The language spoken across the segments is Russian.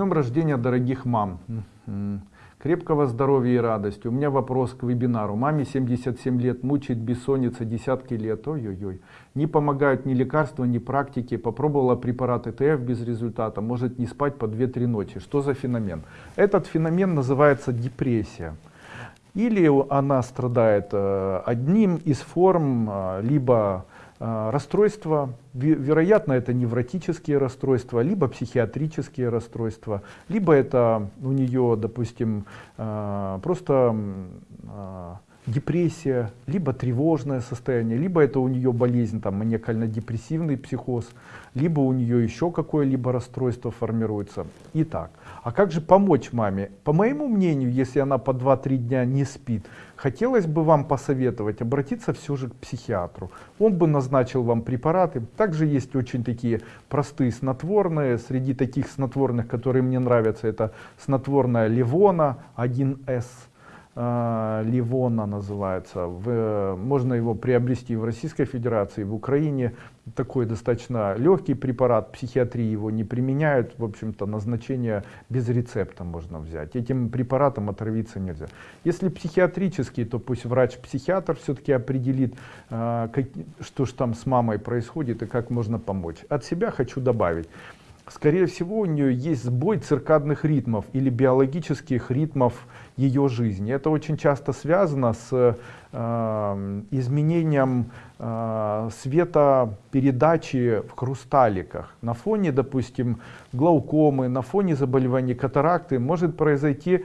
днем рождения, дорогих мам! Крепкого здоровья и радости. У меня вопрос к вебинару. Маме 77 лет, мучает бессонница десятки лет. Ой-ой-ой. Не помогают ни лекарства, ни практики. Попробовала препараты ТФ без результата. Может не спать по 2-3 ночи. Что за феномен? Этот феномен называется депрессия. Или она страдает э, одним из форм, э, либо расстройства, вероятно это невротические расстройства, либо психиатрические расстройства, либо это у нее, допустим, просто депрессия, либо тревожное состояние, либо это у нее болезнь, там, маниакально-депрессивный психоз, либо у нее еще какое-либо расстройство формируется. Итак, а как же помочь маме? По моему мнению, если она по 2-3 дня не спит, хотелось бы вам посоветовать обратиться все же к психиатру. Он бы назначил вам препараты. Также есть очень такие простые снотворные. Среди таких снотворных, которые мне нравятся, это снотворная Ливона 1С э, Ливона называется. В, можно его приобрести в Российской Федерации, в Украине. Такой достаточно легкий препарат, психиатрии его не применяют. В общем-то, назначение без рецепта можно взять. Этим препаратом отравиться нельзя. Если психиатрический, то пусть врач-психиатр все-таки определит, э, как, что же там с мамой происходит и как можно помочь. От себя хочу добавить скорее всего у нее есть сбой циркадных ритмов или биологических ритмов ее жизни. Это очень часто связано с э, изменением э, светопередачи в хрусталиках. На фоне, допустим, глаукомы, на фоне заболеваний катаракты может произойти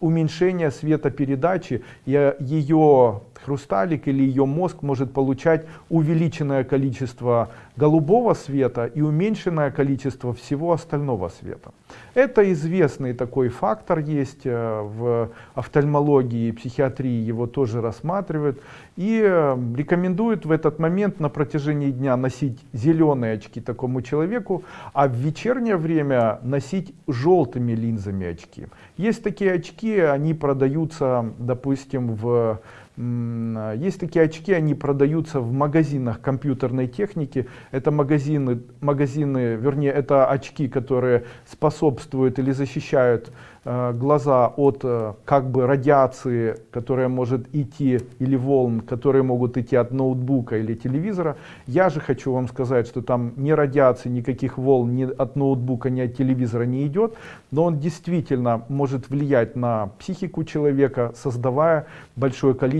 уменьшение светопередачи, и ее хрусталик или ее мозг может получать увеличенное количество голубого света и уменьшенное количество всего остального света. Это известный такой фактор есть э, в офтальмологии и психиатрии, его тоже рассматривают. И э, рекомендуют в этот момент на протяжении дня носить зеленые очки такому человеку, а в вечернее время носить желтыми линзами очки. Есть такие очки, они продаются, допустим, в есть такие очки, они продаются в магазинах компьютерной техники. Это магазины, магазины, вернее, это очки, которые способствуют или защищают Э, глаза от э, как бы радиации, которая может идти, или волн, которые могут идти от ноутбука или телевизора. Я же хочу вам сказать, что там ни радиации, никаких волн ни от ноутбука, ни от телевизора не идет, но он действительно может влиять на психику человека, создавая большое количество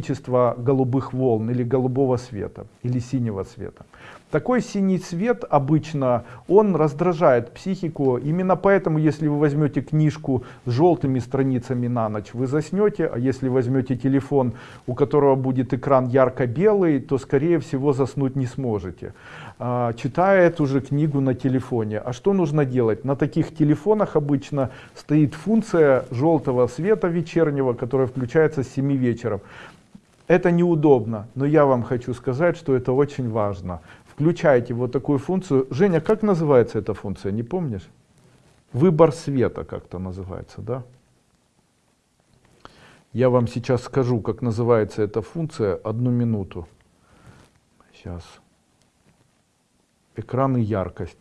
голубых волн или голубого света, или синего света. Такой синий цвет обычно, он раздражает психику. Именно поэтому, если вы возьмете книжку с желтыми страницами на ночь, вы заснете. А если возьмете телефон, у которого будет экран ярко-белый, то, скорее всего, заснуть не сможете. А, читая эту же книгу на телефоне. А что нужно делать? На таких телефонах обычно стоит функция желтого света вечернего, которая включается с 7 вечера. Это неудобно, но я вам хочу сказать, что это очень важно включаете вот такую функцию. Женя, как называется эта функция, не помнишь? Выбор света как-то называется, да? Я вам сейчас скажу, как называется эта функция, одну минуту. Сейчас. Экран и яркость.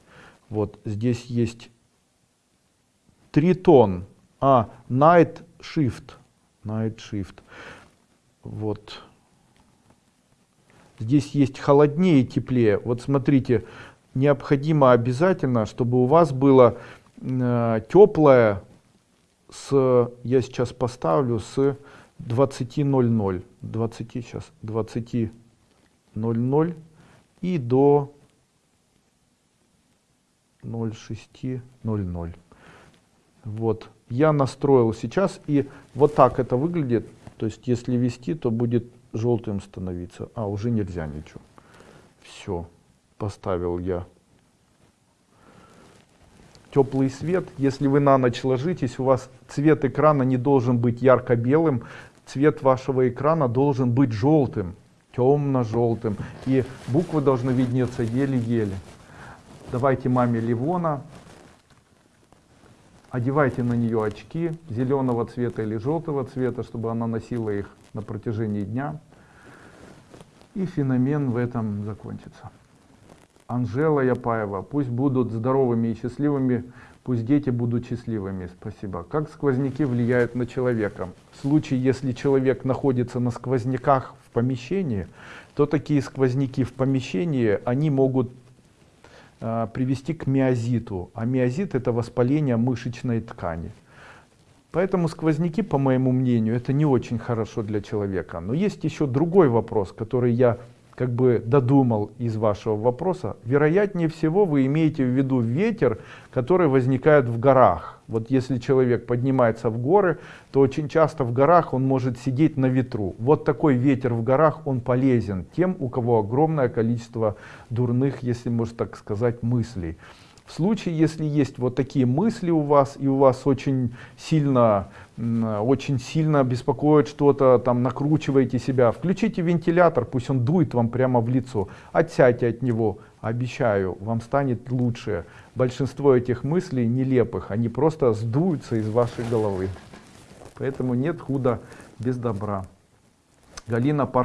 Вот здесь есть тритон, а, night shift, night shift. Вот здесь есть холоднее теплее. Вот смотрите, необходимо обязательно, чтобы у вас было э, теплое с, я сейчас поставлю с 20.00, 20 сейчас, 20.00 и до 06.00. Вот, я настроил сейчас, и вот так это выглядит. То есть, если вести, то будет желтым становиться. А, уже нельзя ничего. Все, поставил я теплый свет. Если вы на ночь ложитесь, у вас цвет экрана не должен быть ярко-белым, цвет вашего экрана должен быть желтым, темно-желтым. И буквы должны виднеться еле-еле. Давайте маме Ливона, одевайте на нее очки зеленого цвета или желтого цвета, чтобы она носила их на протяжении дня. И феномен в этом закончится. Анжела Япаева, пусть будут здоровыми и счастливыми, Пусть дети будут счастливыми. Спасибо. Как сквозняки влияют на человека? В случае, если человек находится на сквозняках в помещении, то такие сквозняки в помещении, они могут привести к миозиту. А миозит это воспаление мышечной ткани. Поэтому сквозняки, по моему мнению, это не очень хорошо для человека. Но есть еще другой вопрос, который я как бы додумал из вашего вопроса. Вероятнее всего вы имеете в виду ветер, который возникает в горах. Вот если человек поднимается в горы, то очень часто в горах он может сидеть на ветру. Вот такой ветер в горах, он полезен тем, у кого огромное количество дурных, если можно так сказать, мыслей. В случае, если есть вот такие мысли у вас, и у вас очень сильно, очень сильно беспокоит что-то, там накручиваете себя, включите вентилятор, пусть он дует вам прямо в лицо, отсядьте от него, обещаю, вам станет лучше. Большинство этих мыслей нелепых, они просто сдуются из вашей головы. Поэтому нет худа без добра. Галина Пар